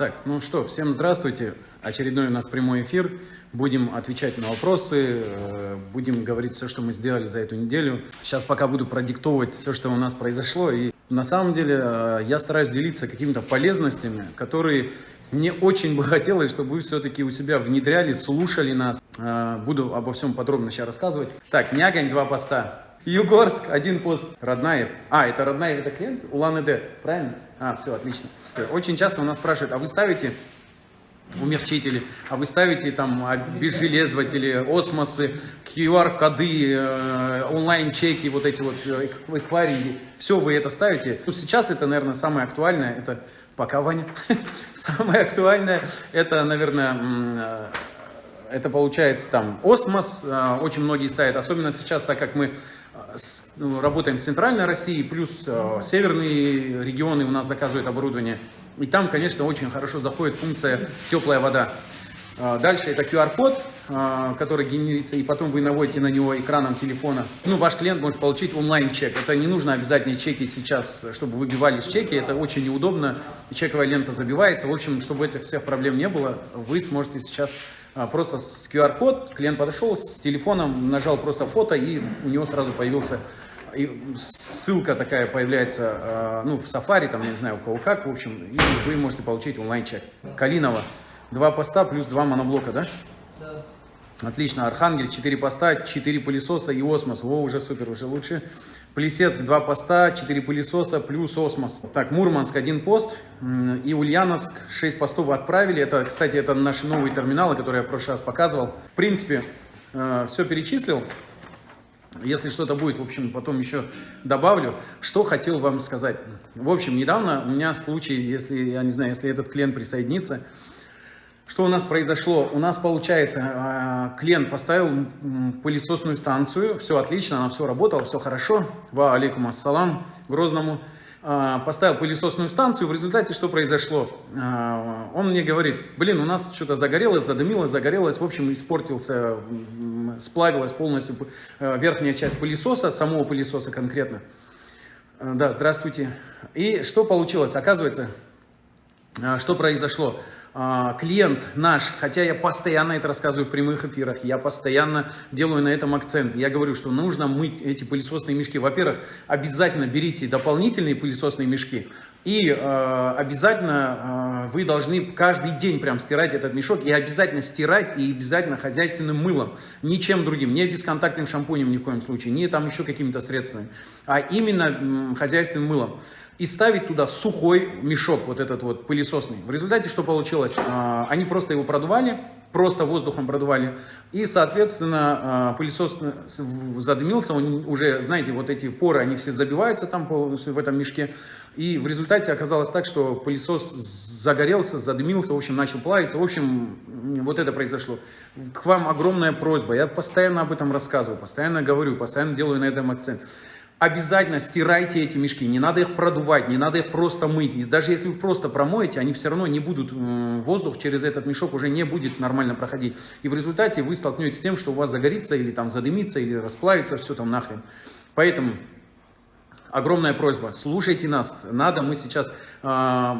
Так, ну что, всем здравствуйте. Очередной у нас прямой эфир. Будем отвечать на вопросы, э, будем говорить все, что мы сделали за эту неделю. Сейчас пока буду продиктовывать все, что у нас произошло. И на самом деле э, я стараюсь делиться какими-то полезностями, которые мне очень бы хотелось, чтобы вы все-таки у себя внедряли, слушали нас. Э, буду обо всем подробно сейчас рассказывать. Так, Нягань, два поста. Югорск, один пост. Роднаев. А, это Роднаев, это клиент? Улан-Эдэ, правильно? А, все, отлично. Очень часто у нас спрашивают, а вы ставите умягчители, а вы ставите там обезжелезыватели, осмосы, QR-коды, э, онлайн-чеки, вот эти вот э, эквайринги, все вы это ставите. Ну, сейчас это, наверное, самое актуальное, это пока, Ваня, самое актуальное, это, наверное, э, это получается там осмос, очень многие ставят, особенно сейчас, так как мы работаем в центральной России, плюс э, северные регионы у нас заказывают оборудование. И там, конечно, очень хорошо заходит функция теплая вода. Э, дальше это QR-код, э, который генерится, и потом вы наводите на него экраном телефона. Ну, ваш клиент может получить онлайн-чек. Это не нужно обязательно чеки сейчас, чтобы выбивались чеки. Это очень неудобно. Чековая лента забивается. В общем, чтобы этих всех проблем не было, вы сможете сейчас просто с QR-код, клиент подошел с телефоном, нажал просто фото, и у него сразу появился и ссылка такая появляется, а, ну, в Safari, там, не знаю, у кого как, в общем, и вы можете получить онлайн-чек. Калинова, два поста плюс два моноблока? Да. Отлично, Архангель, четыре поста, четыре пылесоса и осмос, во, уже супер, уже лучше. Плесецк, два поста, 4 пылесоса, плюс осмос. Так, Мурманск, один пост. И Ульяновск, 6 постов отправили. Это, кстати, это наши новые терминалы, которые я в прошлый раз показывал. В принципе, э, все перечислил. Если что-то будет, в общем, потом еще добавлю. Что хотел вам сказать. В общем, недавно у меня случай, если, я не знаю, если этот клиент присоединится, что у нас произошло? У нас, получается, а, клиент поставил пылесосную станцию, все отлично, она все работала, все хорошо. Ва алейкум ассалам, Грозному. А, поставил пылесосную станцию, в результате что произошло? А, он мне говорит, блин, у нас что-то загорелось, задымилось, загорелось, в общем, испортился, сплавилась полностью верхняя часть пылесоса, самого пылесоса конкретно. Да, здравствуйте. И что получилось? Оказывается, что произошло? А, клиент наш, хотя я постоянно это рассказываю в прямых эфирах, я постоянно делаю на этом акцент. Я говорю, что нужно мыть эти пылесосные мешки. Во-первых, обязательно берите дополнительные пылесосные мешки. И э, обязательно э, вы должны каждый день прям стирать этот мешок. И обязательно стирать, и обязательно хозяйственным мылом. Ничем другим, не бесконтактным шампунем ни в коем случае, не там еще какими-то средствами. А именно э, хозяйственным мылом и ставить туда сухой мешок, вот этот вот пылесосный. В результате что получилось? А, они просто его продували, просто воздухом продували, и, соответственно, а, пылесос задымился, он уже, знаете, вот эти поры, они все забиваются там в этом мешке, и в результате оказалось так, что пылесос загорелся, задымился, в общем, начал плавиться, в общем, вот это произошло. К вам огромная просьба, я постоянно об этом рассказываю, постоянно говорю, постоянно делаю на этом акцент обязательно стирайте эти мешки, не надо их продувать, не надо их просто мыть. И даже если вы просто промоете, они все равно не будут, воздух через этот мешок уже не будет нормально проходить. И в результате вы столкнетесь с тем, что у вас загорится или там задымится, или расплавится, все там нахрен. Поэтому огромная просьба, слушайте нас, надо, мы сейчас, э,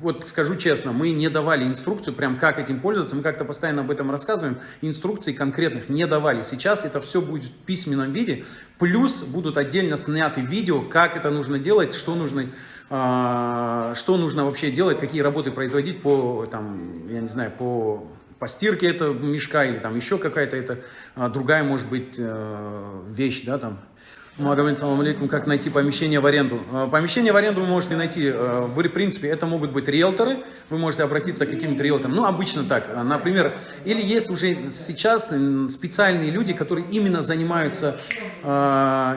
вот скажу честно, мы не давали инструкцию, прям как этим пользоваться, мы как-то постоянно об этом рассказываем, инструкций конкретных не давали. Сейчас это все будет в письменном виде, плюс будут отдельно сняты видео, как это нужно делать, что нужно, э, что нужно вообще делать, какие работы производить по, там, я не знаю, по по стирке этого мешка или там еще какая-то. Это а, другая может быть э, вещь, да, там Магомед, салам алейкум, как найти помещение в аренду. Э, помещение в аренду вы можете найти, э, в принципе, это могут быть риэлторы, вы можете обратиться к каким-то риэлторам, ну, обычно так, э, например, или есть уже сейчас специальные люди, которые именно занимаются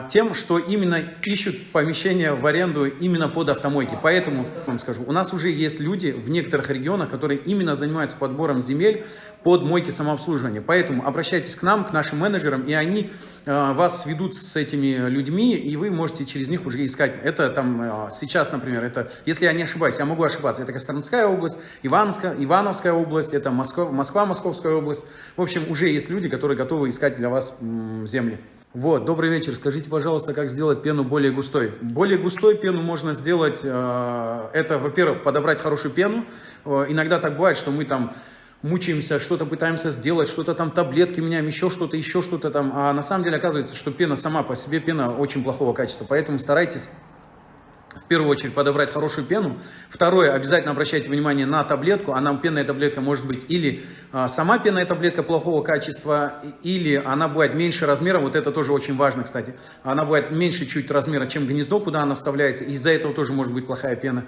тем, что именно ищут помещение в аренду именно под автомойки. Поэтому, вам скажу, у нас уже есть люди в некоторых регионах, которые именно занимаются подбором земель под мойки самообслуживания. Поэтому обращайтесь к нам, к нашим менеджерам, и они вас сведут с этими людьми, и вы можете через них уже искать. Это там э, сейчас, например, это, если я не ошибаюсь, я могу ошибаться, это Костромская область, Ивановская, Ивановская область, это Москва, Москва, Московская область. В общем, уже есть люди, которые готовы искать для вас земли. Вот, добрый вечер. Скажите, пожалуйста, как сделать пену более густой? Более густой пену можно сделать, э, это, во-первых, подобрать хорошую пену. Э, иногда так бывает, что мы там мучаемся, что-то пытаемся сделать, что-то там таблетки меняем, еще что-то, еще что-то там. А на самом деле оказывается, что пена сама по себе, пена очень плохого качества. Поэтому старайтесь в первую очередь подобрать хорошую пену. Второе, обязательно обращайте внимание на таблетку. Она, пенная таблетка может быть или а, сама пенная таблетка плохого качества, или она бывает меньше размера. Вот это тоже очень важно, кстати. Она бывает меньше чуть размера, чем гнездо, куда она вставляется. Из-за этого тоже может быть плохая пена.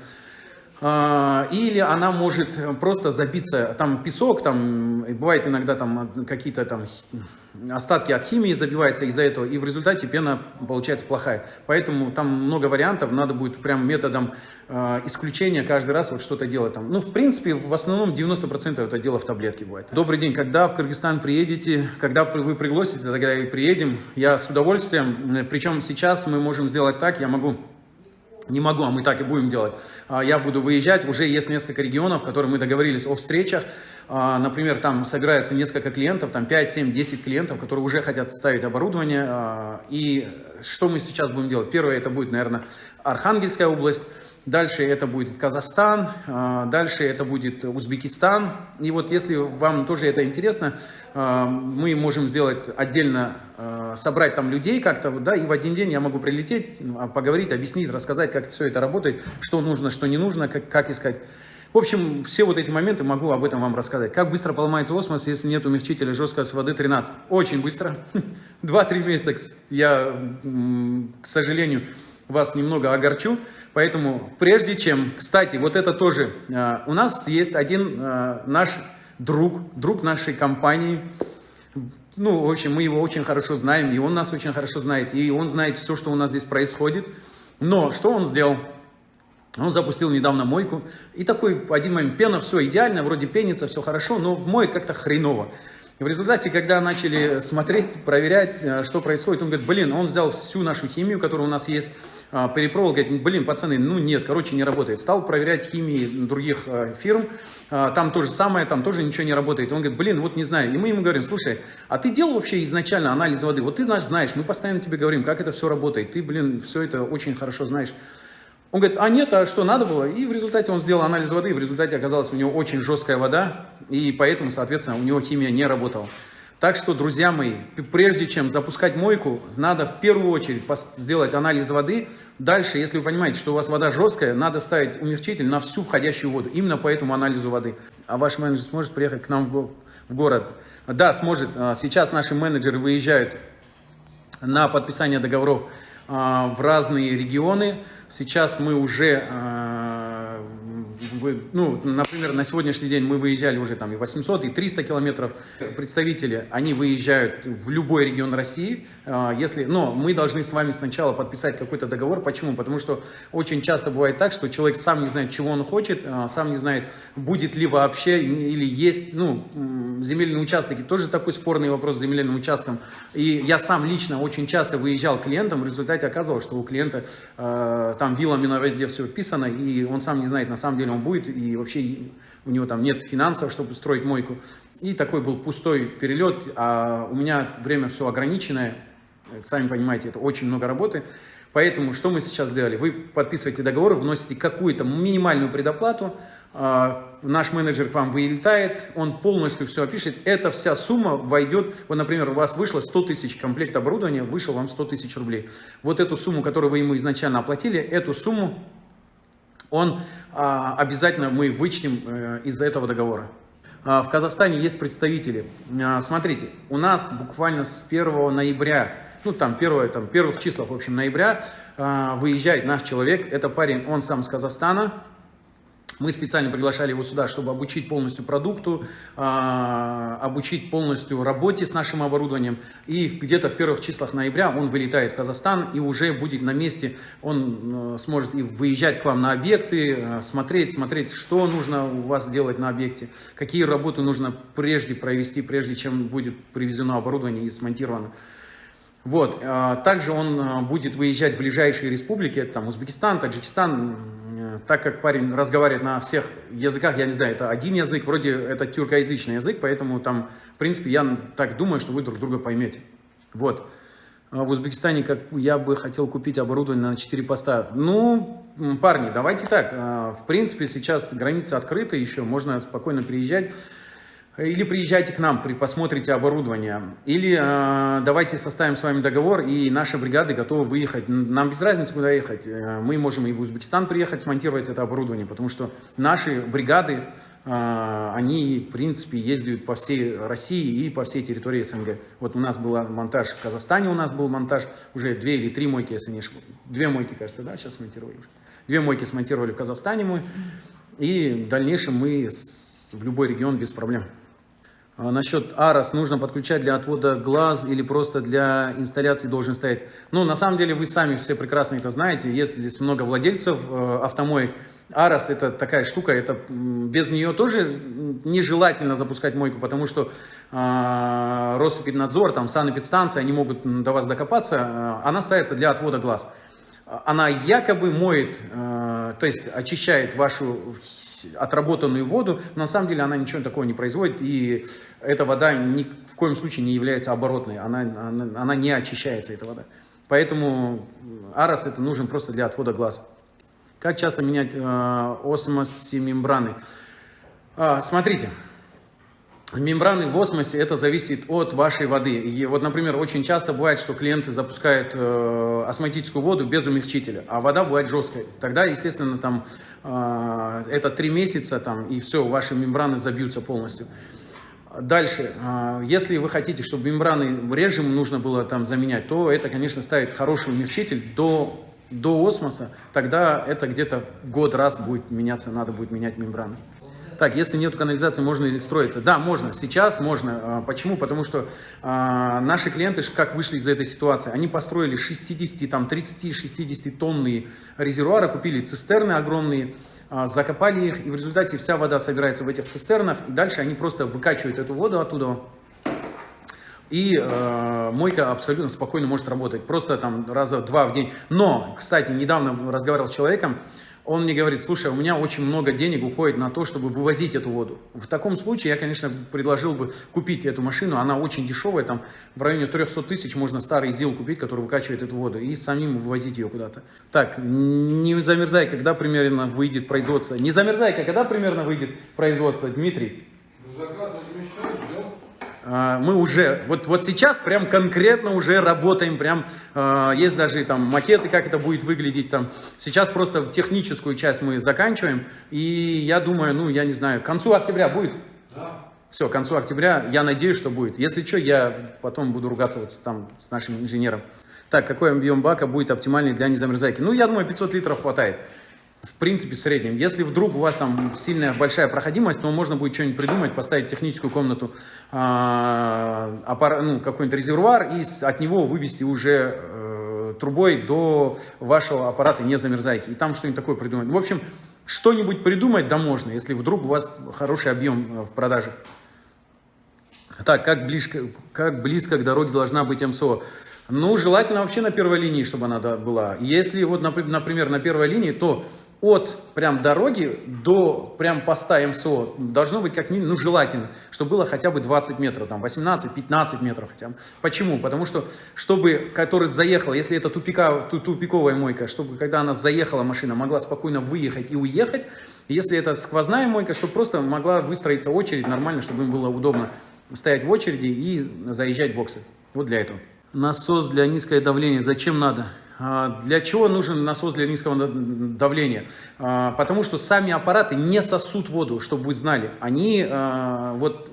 А, или она может просто забиться, там песок, там бывает иногда там какие-то там остатки от химии забиваются из-за этого, и в результате пена получается плохая. Поэтому там много вариантов, надо будет прям методом э, исключения каждый раз вот что-то делать там. Ну, в принципе, в основном 90% это дело в таблетке бывает. Добрый день, когда в Кыргызстан приедете, когда вы пригласите, тогда и приедем. Я с удовольствием, причем сейчас мы можем сделать так, я могу не могу, а мы так и будем делать. А, я буду выезжать, уже есть несколько регионов, которые мы договорились о встречах. А, например, там собирается несколько клиентов, там 5, 7, 10 клиентов, которые уже хотят ставить оборудование. А, и что мы сейчас будем делать? Первое, это будет, наверное, Архангельская область. Дальше это будет Казахстан, а, дальше это будет Узбекистан. И вот если вам тоже это интересно, а, мы можем сделать отдельно, а, собрать там людей как-то, да, и в один день я могу прилететь, поговорить, объяснить, рассказать, как все это работает, что нужно, что не нужно, как, как искать. В общем, все вот эти моменты могу об этом вам рассказать. Как быстро поломается осмос, если нет умягчителя жесткости воды 13? Очень быстро. 2-3 месяца, я, к сожалению, вас немного огорчу. Поэтому прежде чем, кстати, вот это тоже, э, у нас есть один э, наш друг, друг нашей компании, ну, в общем, мы его очень хорошо знаем, и он нас очень хорошо знает, и он знает все, что у нас здесь происходит. Но что он сделал? Он запустил недавно мойку, и такой один момент пена, все идеально, вроде пенится, все хорошо, но моет как-то хреново. И в результате, когда начали смотреть, проверять, э, что происходит, он говорит, блин, он взял всю нашу химию, которая у нас есть, а, перепробовал, говорит, блин, пацаны, ну нет, короче, не работает. Стал проверять химии других э, фирм, а, там то же самое, там тоже ничего не работает. Он говорит, блин, вот не знаю. И мы ему говорим, слушай, а ты делал вообще изначально анализ воды? Вот ты знаешь, мы постоянно тебе говорим, как это все работает. Ты, блин, все это очень хорошо знаешь. Он говорит, а нет, а что надо было? И в результате он сделал анализ воды, в результате оказалось у него очень жесткая вода, и поэтому, соответственно, у него химия не работала. Так что, друзья мои, прежде чем запускать мойку, надо в первую очередь сделать анализ воды. Дальше, если вы понимаете, что у вас вода жесткая, надо ставить умягчитель на всю входящую воду. Именно по этому анализу воды. А ваш менеджер сможет приехать к нам в город? Да, сможет. А, сейчас наши менеджеры выезжают на подписание договоров в разные регионы. Сейчас мы уже а, вы, ну, например, на сегодняшний день мы выезжали уже там и 800, и 300 километров. Представители, они выезжают в любой регион России, а, если, но мы должны с вами сначала подписать какой-то договор. Почему? Потому что очень часто бывает так, что человек сам не знает, чего он хочет, а, сам не знает, будет ли вообще или есть, ну, земельные участки. Тоже такой спорный вопрос с земельным участком. И я сам лично очень часто выезжал к клиентам, в результате оказывалось, что у клиента э, там вилами на воде все вписано, и он сам не знает, на самом деле он будет, и вообще у него там нет финансов, чтобы строить мойку. И такой был пустой перелет, а у меня время все ограниченное, сами понимаете, это очень много работы. Поэтому что мы сейчас сделали? Вы подписываете договор, вносите какую-то минимальную предоплату, а, наш менеджер к вам вылетает, он полностью все опишет, эта вся сумма войдет, вот, например, у вас вышло 100 тысяч комплект оборудования, вышел вам 100 тысяч рублей. Вот эту сумму, которую вы ему изначально оплатили, эту сумму он а, обязательно мы вычтем э, из этого договора. А, в Казахстане есть представители. А, смотрите, у нас буквально с 1 ноября, ну там, первое, там первых числах, в общем, ноября, выезжает наш человек. Это парень, он сам с Казахстана, мы специально приглашали его сюда, чтобы обучить полностью продукту, а, обучить полностью работе с нашим оборудованием. И где-то в первых числах ноября он вылетает в Казахстан и уже будет на месте. Он э, сможет и выезжать к вам на объекты, э, смотреть, смотреть, что нужно у вас делать на объекте, какие работы нужно прежде провести, прежде чем будет привезено оборудование и смонтировано. Вот. А, также он а, будет выезжать в ближайшие республики, там Узбекистан, Таджикистан, так как парень разговаривает на всех языках, я не знаю, это один язык, вроде это тюркоязычный язык, поэтому там, в принципе, я так думаю, что вы друг друга поймете. Вот. А в Узбекистане как я бы хотел купить оборудование на 4 поста. Ну, парни, давайте так. В принципе, сейчас границы открыты еще, можно спокойно приезжать. Или приезжайте к нам, посмотрите оборудование. Или э, давайте составим с вами договор, и наши бригады готовы выехать. Нам без разницы, куда ехать. Э, мы можем и в Узбекистан приехать, смонтировать это оборудование, потому что наши бригады, э, они, в принципе, ездят по всей России и по всей территории СНГ. Вот у нас был монтаж в Казахстане, у нас был монтаж, уже две или три мойки, если не ошибаюсь. Две мойки, кажется, да, сейчас смонтировали. Две мойки смонтировали в Казахстане мы, и в дальнейшем мы в любой регион без проблем. А насчет AROS нужно подключать для отвода глаз или просто для инсталляции должен стоять. Ну, на самом деле, вы сами все прекрасно это знаете. Есть здесь много владельцев э, автомоек. AROS это такая штука, это без нее тоже нежелательно запускать мойку, потому что э, Росэпиднадзор, там, санэпидстанция, они могут до вас докопаться. Э, она ставится для отвода глаз. Она якобы моет, э, то есть очищает вашу отработанную воду, но на самом деле она ничего такого не производит, и эта вода ни в коем случае не является оборотной, она, она, она не очищается, эта вода. Поэтому арос это нужен просто для отвода глаз. Как часто менять э, осмос мембраны? А, смотрите, Мембраны в осмосе, это зависит от вашей воды. И вот, например, очень часто бывает, что клиенты запускают э, осмотическую воду без умягчителя, а вода бывает жесткой. Тогда, естественно, там э, это три месяца, там, и все, ваши мембраны забьются полностью. Дальше, э, если вы хотите, чтобы мембраны режим нужно было там заменять, то это, конечно, ставить хороший умягчитель до, до осмоса, тогда это где-то в год раз будет меняться, надо будет менять мембраны. Так, если нет канализации, можно ли строиться? Да, можно. Сейчас можно. А, почему? Потому что а, наши клиенты, как вышли из этой ситуации, они построили 60, там, 30-60 тонные резервуары, купили цистерны огромные, а, закопали их, и в результате вся вода собирается в этих цистернах, и дальше они просто выкачивают эту воду оттуда, и э, мойка абсолютно спокойно может работать, просто там раза два в день. Но, кстати, недавно разговаривал с человеком, он мне говорит, слушай, у меня очень много денег уходит на то, чтобы вывозить эту воду. В таком случае я, конечно, предложил бы купить эту машину, она очень дешевая, там в районе 300 тысяч можно старый ЗИЛ купить, который выкачивает эту воду, и самим вывозить ее куда-то. Так, не замерзай, когда примерно выйдет производство. Не замерзай, когда примерно выйдет производство, Дмитрий? А, мы уже, вот, вот сейчас прям конкретно уже работаем, прям э, есть даже там макеты, как это будет выглядеть там. Сейчас просто техническую часть мы заканчиваем, и я думаю, ну, я не знаю, к концу октября будет? Да. Все, к концу октября, я надеюсь, что будет. Если что, я потом буду ругаться вот там с нашим инженером. Так, какой объем бака будет оптимальный для незамерзайки? Ну, я думаю, 500 литров хватает в принципе, среднем. Если вдруг у вас там сильная большая проходимость, то можно будет что-нибудь придумать, поставить техническую комнату, э, ну, какой-нибудь резервуар и от него вывести уже э, трубой до вашего аппарата не замерзайки. И там что-нибудь такое придумать. В общем, что-нибудь придумать да можно, если вдруг у вас хороший объем э, в продаже. Так, как близко, как близко к дороге должна быть МСО? Ну, желательно вообще на первой линии, чтобы она была. Если вот, например, на первой линии, то от прям дороги до прям поста МСО должно быть как минимум, ну желательно, чтобы было хотя бы 20 метров, там 18-15 метров хотя бы. Почему? Потому что, чтобы, который заехал, если это тупика, тупиковая мойка, чтобы когда она заехала машина, могла спокойно выехать и уехать, если это сквозная мойка, чтобы просто могла выстроиться очередь нормально, чтобы им было удобно стоять в очереди и заезжать в боксы. Вот для этого. Насос для низкое давление. Зачем надо? А, для чего нужен насос для низкого давления? А, потому что сами аппараты не сосут воду, чтобы вы знали. Они, а, вот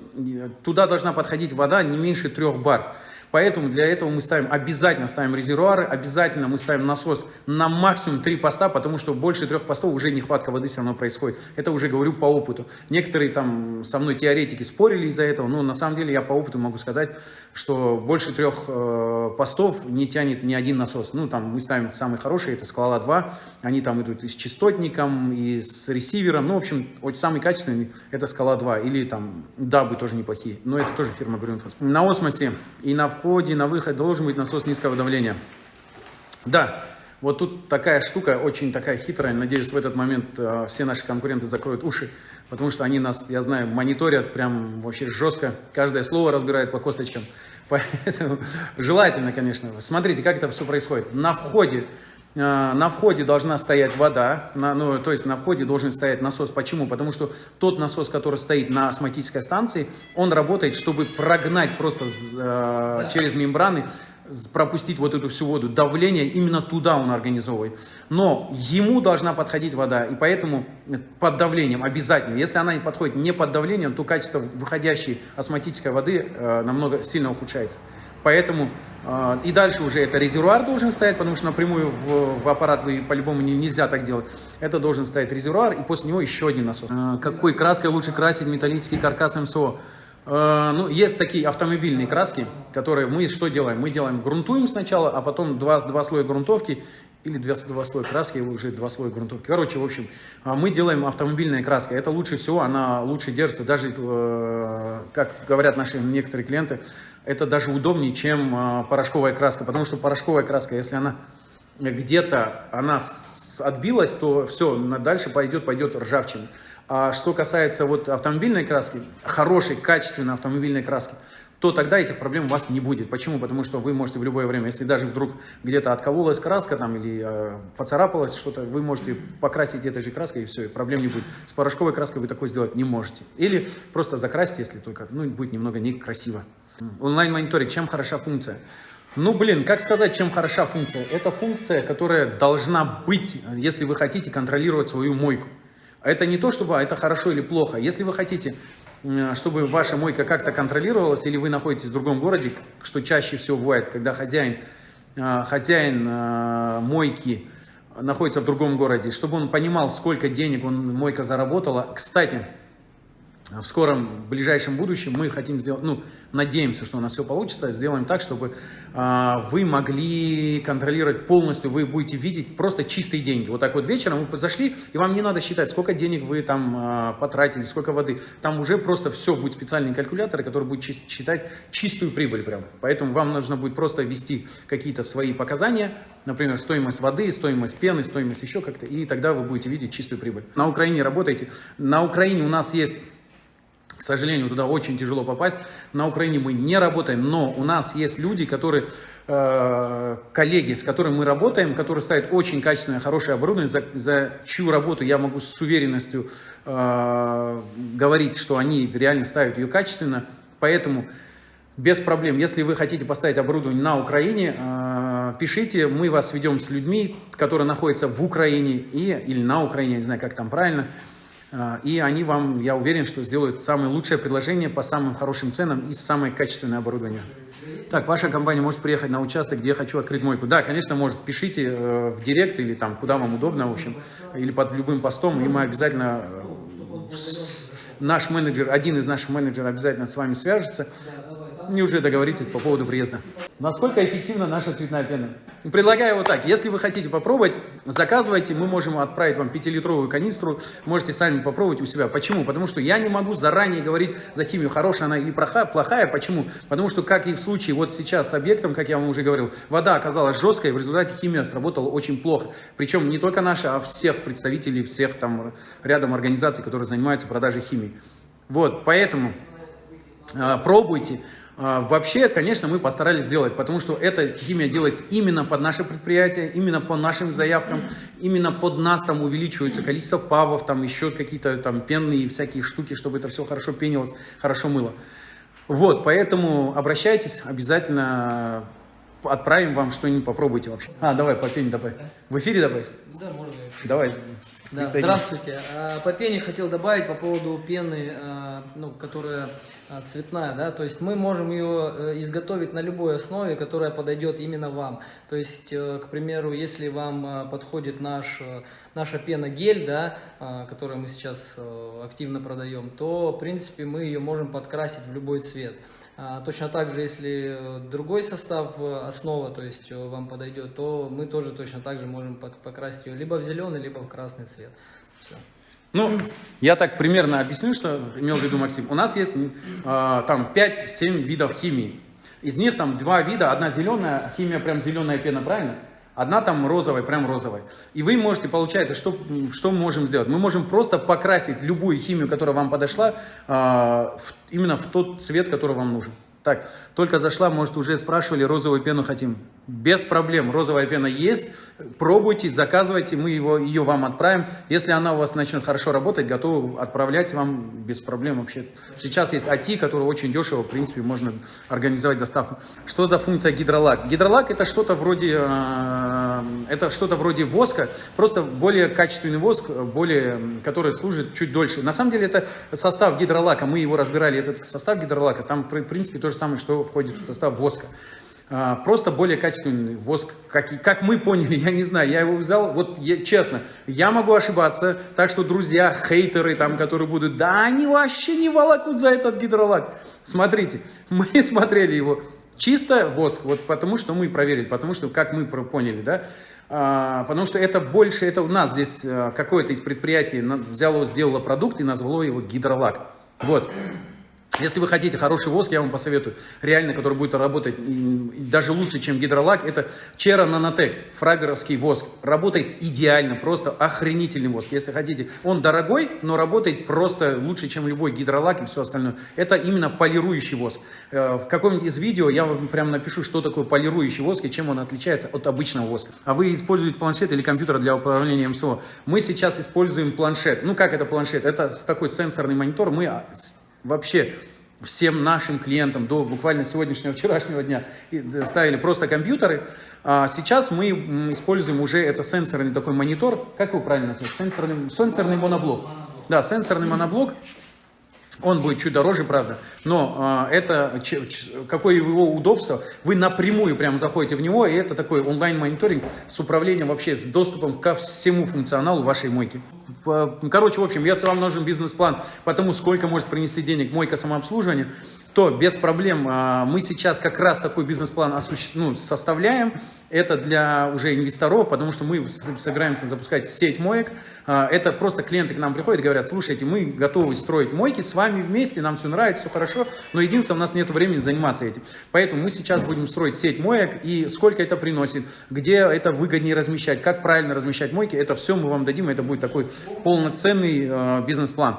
туда должна подходить вода не меньше трех бар. Поэтому для этого мы ставим, обязательно ставим резервуары, обязательно мы ставим насос на максимум 3 поста, потому что больше трех постов уже нехватка воды все равно происходит. Это уже говорю по опыту. Некоторые там со мной теоретики спорили из-за этого, но на самом деле я по опыту могу сказать, что больше трех э, постов не тянет ни один насос. Ну там мы ставим самый хороший, это Скала 2, они там идут и с частотником, и с ресивером, ну в общем, самый качественный это Скала 2, или там Дабы тоже неплохие, но это тоже фирма Grünfuss. На Осмосе и на входе, на выходе должен быть насос низкого давления. Да, вот тут такая штука, очень такая хитрая. Надеюсь, в этот момент э, все наши конкуренты закроют уши, потому что они нас, я знаю, мониторят прям вообще жестко. Каждое слово разбирают по косточкам. Поэтому желательно, конечно. Смотрите, как это все происходит. На входе на входе должна стоять вода, на, ну, то есть на входе должен стоять насос. Почему? Потому что тот насос, который стоит на осмотической станции, он работает, чтобы прогнать просто э, через мембраны, пропустить вот эту всю воду. Давление именно туда он организовывает. Но ему должна подходить вода, и поэтому под давлением обязательно. Если она не подходит не под давлением, то качество выходящей осмотической воды э, намного сильно ухудшается. Поэтому э, и дальше уже это резервуар должен стоять, потому что напрямую в, в аппарат вы по-любому не, нельзя так делать. Это должен стоять резервуар и после него еще один насос. Э, какой краской лучше красить металлический каркас МСО? Э, ну, есть такие автомобильные краски, которые мы что делаем? Мы делаем, грунтуем сначала, а потом два, два слоя грунтовки или два, два слоя краски, уже два слоя грунтовки. Короче, в общем, мы делаем автомобильная краска. Это лучше всего, она лучше держится, даже, э, как говорят наши некоторые клиенты, это даже удобнее, чем порошковая краска, потому что порошковая краска, если она где-то она отбилась, то все, дальше пойдет, пойдет ржавчина. А что касается вот автомобильной краски, хорошей, качественной автомобильной краски, то тогда этих проблем у вас не будет. Почему? Потому что вы можете в любое время, если даже вдруг где-то откололась краска там или э, поцарапалась что-то, вы можете покрасить этой же краской и все, и проблем не будет. С порошковой краской вы такое сделать не можете. Или просто закрасить, если только, ну, будет немного некрасиво. Онлайн-мониторинг, чем хороша функция? Ну, блин, как сказать, чем хороша функция? Это функция, которая должна быть, если вы хотите контролировать свою мойку. Это не то, чтобы это хорошо или плохо. Если вы хотите, чтобы ваша мойка как-то контролировалась, или вы находитесь в другом городе, что чаще всего бывает, когда хозяин, а, хозяин а, мойки находится в другом городе, чтобы он понимал, сколько денег он, мойка заработала. Кстати, в скором, в ближайшем будущем мы хотим сделать, ну, надеемся, что у нас все получится, сделаем так, чтобы э, вы могли контролировать полностью, вы будете видеть просто чистые деньги. Вот так вот вечером вы зашли, и вам не надо считать, сколько денег вы там э, потратили, сколько воды. Там уже просто все, будет специальный калькулятор, который будет считать чистую прибыль прям. Поэтому вам нужно будет просто ввести какие-то свои показания, например, стоимость воды, стоимость пены, стоимость еще как-то, и тогда вы будете видеть чистую прибыль. На Украине работаете. На Украине у нас есть к сожалению, туда очень тяжело попасть. На Украине мы не работаем, но у нас есть люди, которые, э, коллеги, с которыми мы работаем, которые ставят очень качественное, хорошее оборудование, за, за чью работу я могу с уверенностью э, говорить, что они реально ставят ее качественно. Поэтому без проблем, если вы хотите поставить оборудование на Украине, э, пишите, мы вас ведем с людьми, которые находятся в Украине и, или на Украине, я не знаю, как там правильно, и они вам, я уверен, что сделают самое лучшее предложение по самым хорошим ценам и самое качественное оборудование. Так, ваша компания может приехать на участок, где я хочу открыть мойку. Да, конечно, может. Пишите э, в директ или там, куда вам удобно, в общем, или под любым постом, и мы обязательно, э, наш менеджер, один из наших менеджеров обязательно с вами свяжется и уже договоритесь по поводу приезда. Насколько эффективна наша цветная пена? Предлагаю вот так. Если вы хотите попробовать, заказывайте. Мы можем отправить вам 5-литровую канистру. Можете сами попробовать у себя. Почему? Потому что я не могу заранее говорить за химию, хорошая она или плохая. Почему? Потому что, как и в случае вот сейчас с объектом, как я вам уже говорил, вода оказалась жесткой, в результате химия сработала очень плохо. Причем не только наша, а всех представителей, всех там рядом организаций, которые занимаются продажей химии. Вот, поэтому э, пробуйте. А, вообще, конечно, мы постарались сделать, потому что эта химия делается именно под наше предприятие, именно по нашим заявкам, именно под нас там увеличивается количество павов, там еще какие-то там пенные всякие штуки, чтобы это все хорошо пенилось, хорошо мыло. Вот, поэтому обращайтесь, обязательно отправим вам что-нибудь, попробуйте вообще. А, давай, по пене давай. В эфире давай? Да, можно. Давай. Да, здравствуйте. А, по пене хотел добавить по поводу пены, а, ну, которая а, цветная, да, то есть мы можем ее э, изготовить на любой основе, которая подойдет именно вам. То есть, э, к примеру, если вам подходит наш, э, наша пена гель, да, которую мы сейчас активно продаем, то, в принципе, мы ее можем подкрасить в любой цвет. Точно так же, если другой состав основа, то есть вам подойдет, то мы тоже точно так же можем покрасить ее либо в зеленый, либо в красный цвет. Все. Ну, я так примерно объясню, что имел в виду Максим. У нас есть э, там 5-7 видов химии. Из них там два вида, одна зеленая, химия прям зеленая пена, правильно? Одна там розовая, прям розовая. И вы можете, получается, что, что мы можем сделать? Мы можем просто покрасить любую химию, которая вам подошла, э, в, именно в тот цвет, который вам нужен. Так, только зашла, может, уже спрашивали, розовую пену хотим. Без проблем, розовая пена есть. Пробуйте, заказывайте, мы его, ее вам отправим. Если она у вас начнет хорошо работать, готовы отправлять вам без проблем вообще. Сейчас есть АТИ, который очень дешево, в принципе, можно организовать доставку. Что за функция гидролак? Гидролак это что-то вроде, э, это что-то вроде воска, просто более качественный воск, более, который служит чуть дольше. На самом деле это состав гидролака, мы его разбирали, этот состав гидролака, там, в принципе, тоже самое, что входит в состав воска. А, просто более качественный воск, как, как мы поняли, я не знаю, я его взял, вот я, честно, я могу ошибаться, так что друзья, хейтеры там, которые будут, да они вообще не волокут за этот гидролак. Смотрите, мы смотрели его, чисто воск, вот потому что мы проверили, потому что, как мы поняли, да, а, потому что это больше, это у нас здесь а, какое-то из предприятий взяло, сделало продукт и назвало его гидролак. Вот. Если вы хотите хороший воск, я вам посоветую, реально, который будет работать даже лучше, чем гидролак, это Чера Нанотек, фраберовский воск. Работает идеально, просто охренительный воск. Если хотите, он дорогой, но работает просто лучше, чем любой гидролак и все остальное. Это именно полирующий воск. Э, в каком-нибудь из видео я вам прямо напишу, что такое полирующий воск и чем он отличается от обычного воска. А вы используете планшет или компьютер для управления МСО. Мы сейчас используем планшет. Ну как это планшет? Это такой сенсорный монитор. Мы а, вообще всем нашим клиентам до буквально сегодняшнего, вчерашнего дня ставили просто компьютеры. А сейчас мы используем уже это сенсорный такой монитор. Как его правильно назвать? Сенсорный, сенсорный моноблок. Да, сенсорный моноблок. Он будет чуть дороже, правда, но э, это какое его удобство. Вы напрямую прям заходите в него, и это такой онлайн-мониторинг с управлением вообще, с доступом ко всему функционалу вашей мойки. Короче, в общем, если вам нужен бизнес-план по тому, сколько может принести денег мойка самообслуживания, то без проблем а, мы сейчас как раз такой бизнес-план ну, составляем. Это для уже инвесторов, потому что мы собираемся запускать сеть моек. А, это просто клиенты к нам приходят и говорят, слушайте, мы готовы строить мойки с вами вместе, нам все нравится, все хорошо, но единственное, у нас нет времени заниматься этим. Поэтому мы сейчас будем строить сеть моек и сколько это приносит, где это выгоднее размещать, как правильно размещать мойки, это все мы вам дадим, это будет такой полноценный э, бизнес-план.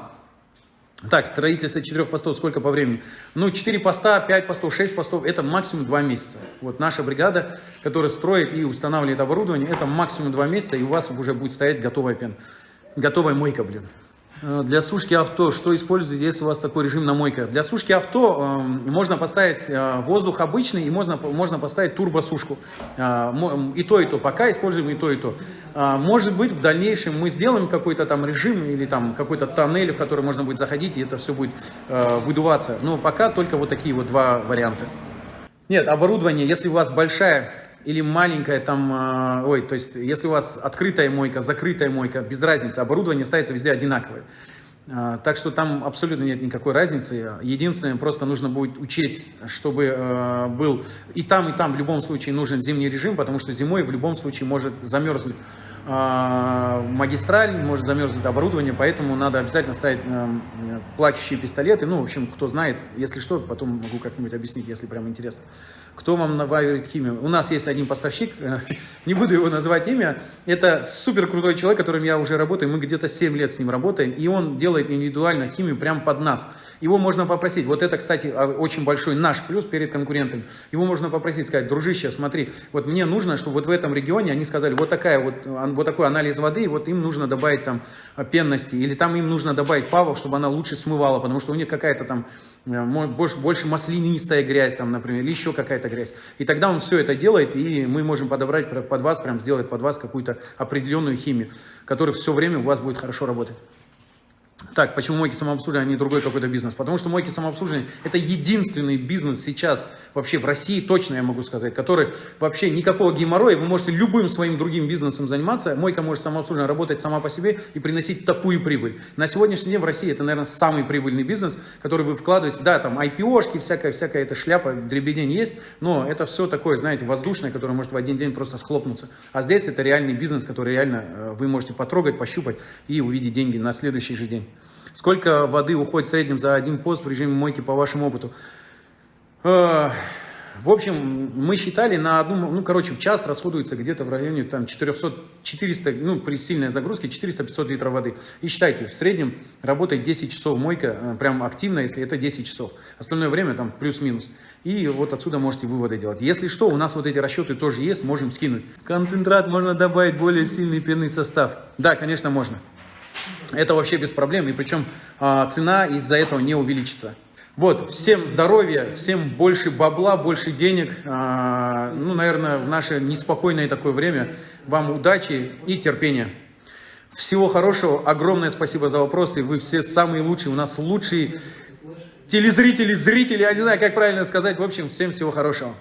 Так, строительство четырех постов сколько по времени? Ну, 4 поста, 5 постов, 6 постов, это максимум 2 месяца. Вот наша бригада, которая строит и устанавливает оборудование, это максимум 2 месяца, и у вас уже будет стоять готовая пена. Готовая мойка, блин. Э, для сушки авто, что используете, если у вас такой режим на мойках? Для сушки авто э, можно поставить э, воздух обычный и можно, можно поставить турбосушку. Э, и то, и то. Пока используем и то, и то. Э, может быть, в дальнейшем мы сделаем какой-то там режим или там какой-то тоннель, в который можно будет заходить, и это все будет э, выдуваться. Но пока только вот такие вот два варианта. Нет, оборудование, если у вас большая или маленькая там, а, ой, то есть если у вас открытая мойка, закрытая мойка, без разницы, оборудование ставится везде одинаковое. А, так что там абсолютно нет никакой разницы. Единственное, просто нужно будет учесть, чтобы а, был и там, и там в любом случае нужен зимний режим, потому что зимой в любом случае может замерзнуть магистраль, может замерзнуть оборудование, поэтому надо обязательно ставить плачущие пистолеты. Ну, в общем, кто знает, если что, потом могу как-нибудь объяснить, если прям интересно. Кто вам наваривает химию? У нас есть один поставщик, э, не буду его называть имя. Это супер крутой человек, которым я уже работаю. Мы где-то 7 лет с ним работаем. И он делает индивидуально химию прямо под нас. Его можно попросить. Вот это, кстати, а, очень большой наш плюс перед конкурентами. Его можно попросить, сказать, дружище, смотри, вот мне нужно, чтобы вот в этом регионе они сказали, вот, такая вот, вот такой анализ воды, и вот им нужно добавить там пенности. Или там им нужно добавить павов, чтобы она лучше смывала, потому что у них какая-то там э, больше, больше маслянистая грязь, там, например, или еще какая-то какая грязь. И тогда он все это делает, и мы можем подобрать под вас, прям сделать под вас какую-то определенную химию, которая все время у вас будет хорошо работать. Так, почему мойки самообслуживания, а не другой какой-то бизнес? Потому что мойки самообслуживания – это единственный бизнес сейчас вообще в России, точно я могу сказать, который вообще никакого геморроя, вы можете любым своим другим бизнесом заниматься, мойка может самообслуживание работать сама по себе и приносить такую прибыль. На сегодняшний день в России это, наверное, самый прибыльный бизнес, который вы вкладываете, да, там IPO-шки, всякая, всякая эта шляпа, дребедень есть, но это все такое, знаете, воздушное, которое может в один день просто схлопнуться. А здесь это реальный бизнес, который реально э, вы можете потрогать, пощупать и увидеть деньги на следующий же день. Сколько воды уходит в среднем за один пост в режиме мойки по вашему опыту? Э, В общем, мы считали на одну, ну, короче, в час расходуется где-то в районе там 400, 400, ну, при сильной загрузке 400-500 литров воды. И считайте, в среднем работает 10 часов мойка, э, прям активно, если это 10 часов. Остальное время там плюс-минус. И вот отсюда можете выводы делать. Если что, у нас вот эти расчеты тоже есть, можем скинуть. Концентрат можно добавить более сильный пенный состав. Да, конечно, можно. Это вообще без проблем, и причем а, цена из-за этого не увеличится. Вот, всем здоровья, всем больше бабла, больше денег. А, ну, наверное, в наше неспокойное такое время вам удачи и терпения. Всего хорошего, огромное спасибо за вопросы, вы все самые лучшие, у нас лучшие телезрители, зрители, я не знаю, как правильно сказать. В общем, всем всего хорошего.